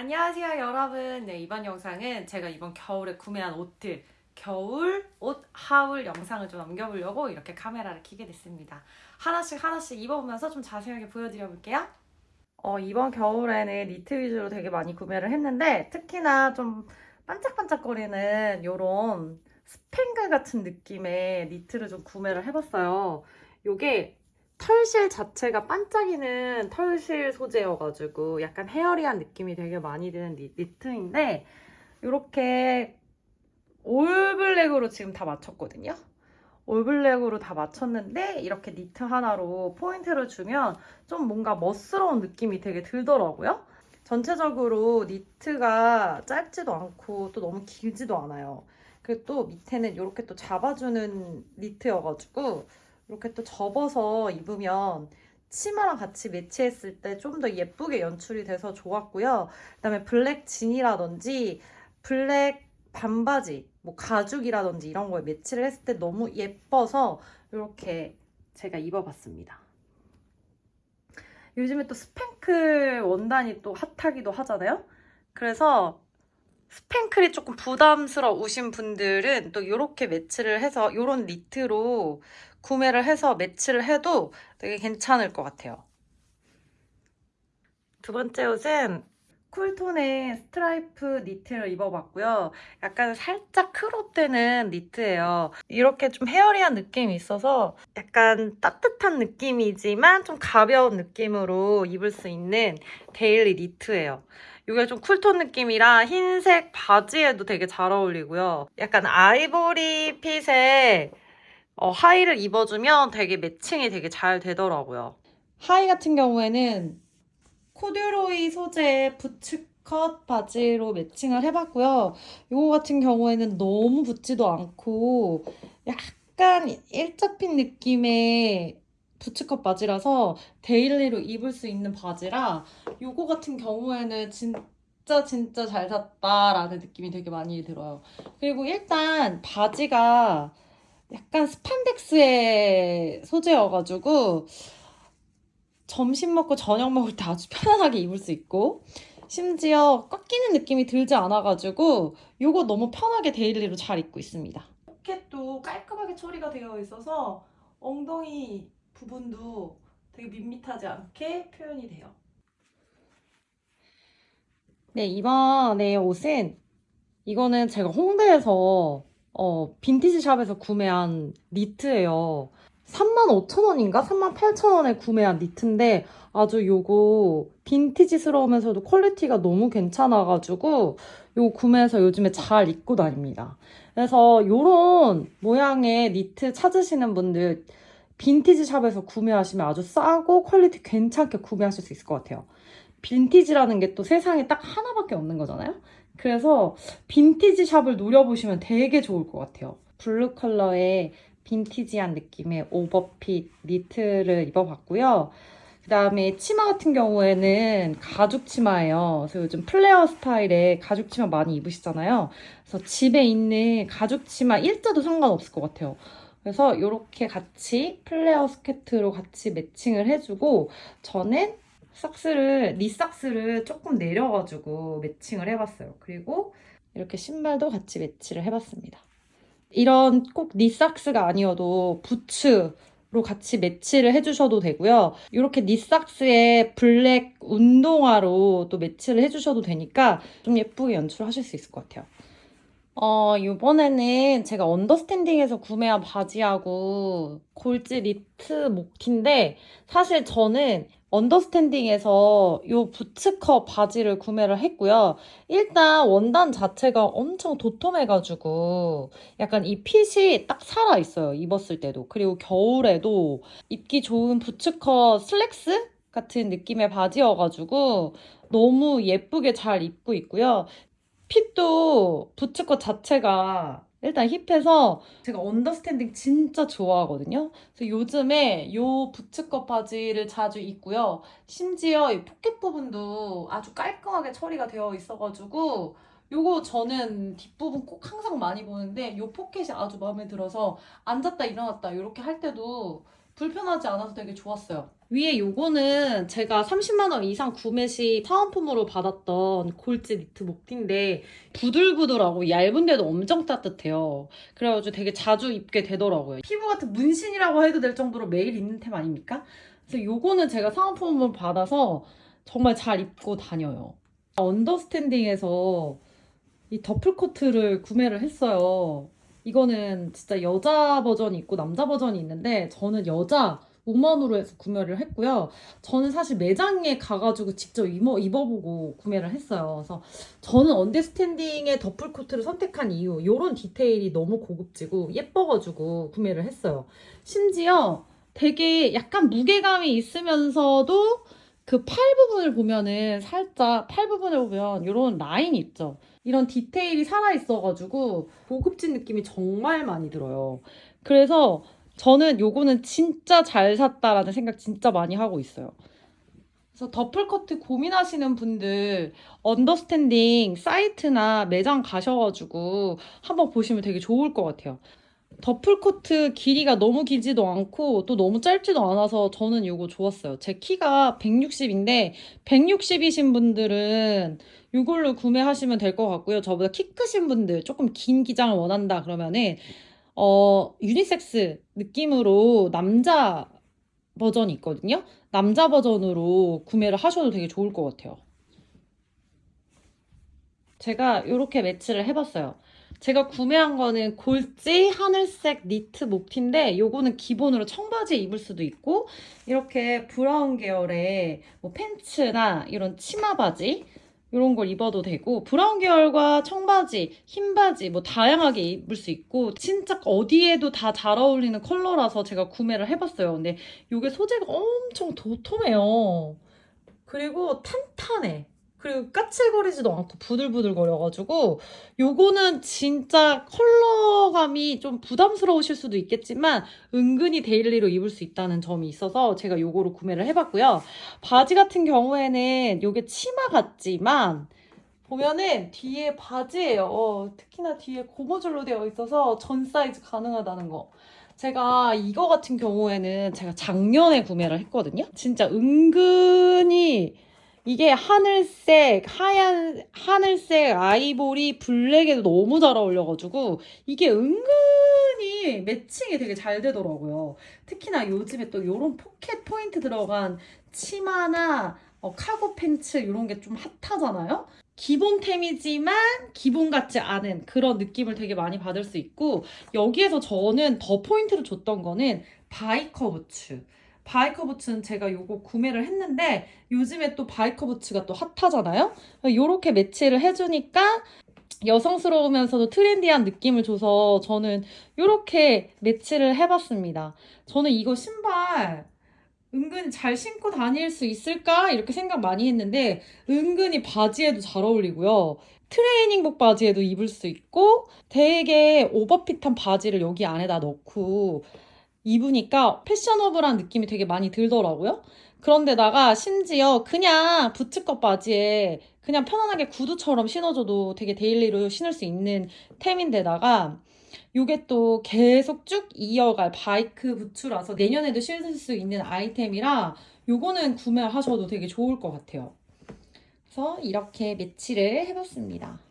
안녕하세요 여러분. 네 이번 영상은 제가 이번 겨울에 구매한 옷들 겨울 옷 하울 영상을 좀 남겨보려고 이렇게 카메라를 켜게 됐습니다. 하나씩 하나씩 입어보면서 좀 자세하게 보여드려 볼게요. 어, 이번 겨울에는 니트 위주로 되게 많이 구매를 했는데 특히나 좀 반짝반짝거리는 요런 스팽글 같은 느낌의 니트를 좀 구매를 해봤어요. 요게 털실 자체가 반짝이는 털실 소재여가지고 약간 헤어리한 느낌이 되게 많이 드는 니, 니트인데 이렇게 올블랙으로 지금 다 맞췄거든요. 올블랙으로 다 맞췄는데 이렇게 니트 하나로 포인트를 주면 좀 뭔가 멋스러운 느낌이 되게 들더라고요. 전체적으로 니트가 짧지도 않고 또 너무 길지도 않아요. 그리고 또 밑에는 이렇게 또 잡아주는 니트여가지고 이렇게 또 접어서 입으면 치마랑 같이 매치했을 때 좀 더 예쁘게 연출이 돼서 좋았고요. 그다음에 블랙 진이라든지 블랙 반바지, 뭐 가죽이라든지 이런 거에 매치를 했을 때 너무 예뻐서 이렇게 제가 입어봤습니다. 요즘에 또 스팽클 원단이 또 핫하기도 하잖아요. 그래서 스팽클이 조금 부담스러우신 분들은 또 이렇게 매치를 해서 이런 니트로 구매를 해서 매치를 해도 되게 괜찮을 것 같아요. 두 번째 옷은 cool tone의 스트라이프 니트를 입어봤고요. 약간 살짝 crop되는 니트예요. 이렇게 좀 hairy한 느낌이 있어서 약간 따뜻한 느낌이지만 좀 가벼운 느낌으로 입을 수 있는 daily 니트예요. 이게 좀 cool tone 느낌이라 흰색 바지에도 되게 잘 어울리고요. 약간 아이보리 빛의 어, 하의를 입어주면 되게 매칭이 되게 잘 되더라고요. 하의 같은 경우에는 코듀로이 소재의 boots cut 바지로 매칭을 해봤고요. 이거 같은 경우에는 너무 붙지도 않고 약간 일자 핏 느낌의 boots cut 바지라서 daily로 입을 수 있는 바지라 이거 같은 경우에는 진짜 진짜 잘 샀다라는 느낌이 되게 많이 들어요. 그리고 일단 바지가 약간 스판덱스의 소재여가지고 점심 먹고 저녁 먹을 때 아주 편안하게 입을 수 있고 심지어 꽉 끼는 느낌이 들지 않아가지고 이거 너무 편하게 daily로 잘 입고 있습니다. 포켓도 깔끔하게 처리가 되어 있어서 엉덩이 부분도 되게 밋밋하지 않게 표현이 돼요. 네, 이번에 옷은 이거는 제가 홍대에서 어, 빈티지 샵에서 구매한 니트예요. 35,000원인가? 38,000원에 구매한 니트인데 아주 요거 빈티지스러우면서도 퀄리티가 너무 괜찮아가지고 요거 구매해서 요즘에 잘 입고 다닙니다. 그래서 요런 모양의 니트 찾으시는 분들 빈티지 샵에서 구매하시면 아주 싸고 퀄리티 괜찮게 구매하실 수 있을 것 같아요. 빈티지라는 게 또 세상에 딱 하나밖에 없는 거잖아요. 그래서 빈티지 샵을 노려보시면 되게 좋을 것 같아요. 블루 컬러의 빈티지한 느낌의 오버핏 니트를 입어봤고요. 그 다음에 치마 같은 경우에는 가죽 치마예요. 그래서 요즘 플레어 스타일의 가죽 치마 많이 입으시잖아요. 그래서 집에 있는 가죽 치마 일자도 상관없을 것 같아요. 그래서 이렇게 같이 플레어 스커트로 같이 매칭을 해주고 저는 socks를 knee socks를 조금 내려가지고 매칭을 해봤어요. 그리고 이렇게 신발도 같이 매치를 해봤습니다. 이런 꼭 knee socks가 아니어도 부츠로 같이 매치를 해주셔도 되고요. 이렇게 knee socks에 블랙 운동화로 또 매치를 해주셔도 되니까 좀 예쁘게 연출하실 수 있을 것 같아요. 어, 이번에는 제가 언더스탠딩에서 구매한 바지하고 골지 니트 목티인데 사실 저는 언더스탠딩에서 이 boots cut 바지를 구매를 했고요. 일단 원단 자체가 엄청 도톰해가지고 약간 이 핏이 딱 살아있어요. 입었을 때도. 그리고 겨울에도 입기 좋은 boots cut 슬랙스 같은 느낌의 바지여가지고 너무 예쁘게 잘 입고 있고요. 핏도 boots cut 자체가 일단 hip해서 제가 언더스탠딩 진짜 좋아하거든요. 그래서 요즘에 이 부츠컷 바지를 자주 입고요. 심지어 이 포켓 부분도 아주 깔끔하게 처리가 되어 있어가지고 요거 저는 뒷부분 꼭 항상 많이 보는데 요 포켓이 아주 마음에 들어서 앉았다 일어났다 이렇게 할 때도 불편하지 않아서 되게 좋았어요. 위에 요거는 제가 30만원 이상 구매 시 사은품으로 받았던 골지 니트 목티인데 부들부들하고 얇은데도 엄청 따뜻해요. 그래가지고 되게 자주 입게 되더라고요. 피부 같은 문신이라고 해도 될 정도로 매일 입는 템 아닙니까? 그래서 요거는 제가 사은품을 받아서 정말 잘 입고 다녀요. 언더스탠딩에서 이 더플 코트를 구매를 했어요. 이거는 진짜 여자 버전이 있고 남자 버전이 있는데 저는 여자 5만으로 해서 구매를 했고요. 저는 사실 매장에 가가지고 직접 입어, 입어보고 구매를 했어요. 그래서 저는 언더스탠딩의 더플 코트를 선택한 이유 이런 디테일이 너무 고급지고 예뻐가지고 구매를 했어요. 심지어 되게 약간 무게감이 있으면서도 그 팔 부분을 보면은 살짝 팔 부분을 보면 이런 라인 있죠. 이런 디테일이 살아있어가지고 고급진 느낌이 정말 많이 들어요. 그래서 저는 요거는 진짜 잘 샀다라는 생각 진짜 많이 하고 있어요. 그래서 더플코트 고민하시는 분들 Understanding 사이트나 매장 가셔가지고 한번 보시면 되게 좋을 것 같아요. 더플코트 길이가 너무 길지도 않고 또 너무 짧지도 않아서 저는 이거 좋았어요. 제 키가 160인데 160이신 분들은 이걸로 구매하시면 될 것 같고요. 저보다 키 크신 분들 조금 긴 기장을 원한다 그러면은 어 유니섹스 느낌으로 남자 버전이 있거든요. 남자 버전으로 구매를 하셔도 되게 좋을 것 같아요. 제가 이렇게 매치를 해봤어요. 제가 구매한 거는 골지 하늘색 니트 목티인데 요거는 기본으로 청바지에 입을 수도 있고 이렇게 브라운 계열의 뭐 팬츠나 이런 치마 바지 이런 걸 입어도 되고 브라운 계열과 청바지, 흰바지 뭐 다양하게 입을 수 있고 진짜 어디에도 다 잘 어울리는 컬러라서 제가 구매를 해봤어요. 근데 이게 소재가 엄청 도톰해요. 그리고 탄탄해. 그리고 까칠거리지도 않고 부들부들 거려가지고 요거는 진짜 컬러감이 좀 부담스러우실 수도 있겠지만 은근히 daily로 입을 수 있다는 점이 있어서 제가 요거로 구매를 해봤고요. 바지 같은 경우에는 요게 치마 같지만 보면은 뒤에 바지예요. 어, 특히나 뒤에 고무줄로 되어 있어서 전 사이즈 가능하다는 거. 제가 이거 같은 경우에는 제가 작년에 구매를 했거든요. 진짜 은근히 이게 하늘색, 하얀, 하늘색, 아이보리, 블랙에도 너무 잘 어울려가지고 이게 은근히 매칭이 되게 잘 되더라고요. 특히나 요즘에 또 이런 포켓 포인트 들어간 치마나 어, 카고 팬츠 이런 게 좀 핫하잖아요. 기본템이지만 기본 같지 않은 그런 느낌을 되게 많이 받을 수 있고 여기에서 저는 더 포인트를 줬던 거는 바이커 부츠. 바이커 부츠는 제가 요거 구매를 했는데 요즘에 또 바이커 부츠가 또 핫하잖아요. 요렇게 매치를 해주니까 여성스러우면서도 트렌디한 느낌을 줘서 저는 요렇게 매치를 해봤습니다. 저는 이거 신발 은근히 잘 신고 다닐 수 있을까? 이렇게 생각 많이 했는데 은근히 바지에도 잘 어울리고요. 트레이닝복 바지에도 입을 수 있고 되게 오버핏한 바지를 여기 안에다 넣고 입으니까 패셔너블한 느낌이 되게 많이 들더라고요. 그런데다가 심지어 그냥 부츠컷 바지에 그냥 편안하게 구두처럼 신어줘도 되게 daily로 신을 수 있는 템인데다가 요게 또 계속 쭉 이어갈 바이커 부츠라서 내년에도 신을 수 있는 아이템이라 요거는 구매하셔도 되게 좋을 것 같아요. 그래서 이렇게 매치를 해봤습니다.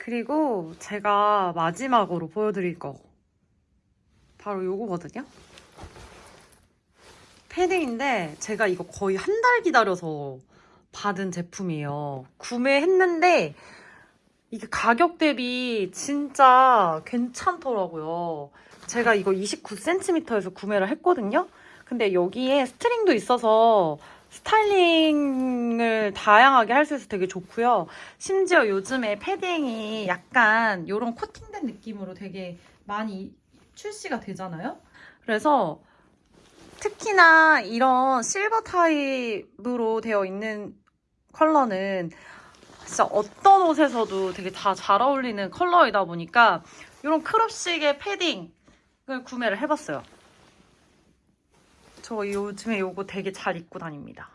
그리고 제가 마지막으로 보여드릴 거 바로 요거거든요. 패딩인데 제가 이거 거의 한 달 기다려서 받은 제품이에요. 구매했는데 이게 가격 대비 진짜 괜찮더라고요. 제가 이거 29cm에서 구매를 했거든요. 근데 여기에 스트링도 있어서 스타일링을 다양하게 할 수 있어서 되게 좋고요. 심지어 요즘에 패딩이 약간 이런 코팅된 느낌으로 되게 많이 출시가 되잖아요. 그래서 특히나 이런 실버 타입으로 되어 있는 컬러는 진짜 어떤 옷에서도 되게 다 잘 어울리는 컬러이다 보니까 이런 크롭식의 패딩을 구매를 해봤어요. 저 요즘에 이거 되게 잘 입고 다닙니다.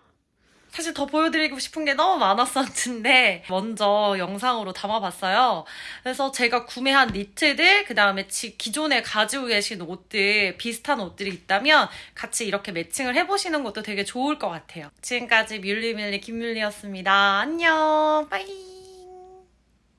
사실 더 보여드리고 싶은 게 너무 많았었는데 먼저 영상으로 담아봤어요. 그래서 제가 구매한 니트들 그 다음에 지- 기존에 가지고 계신 옷들 비슷한 옷들이 있다면 같이 이렇게 매칭을 해보시는 것도 되게 좋을 것 같아요. 지금까지 뮬리밀리 김뮬리였습니다. 안녕. 빠이.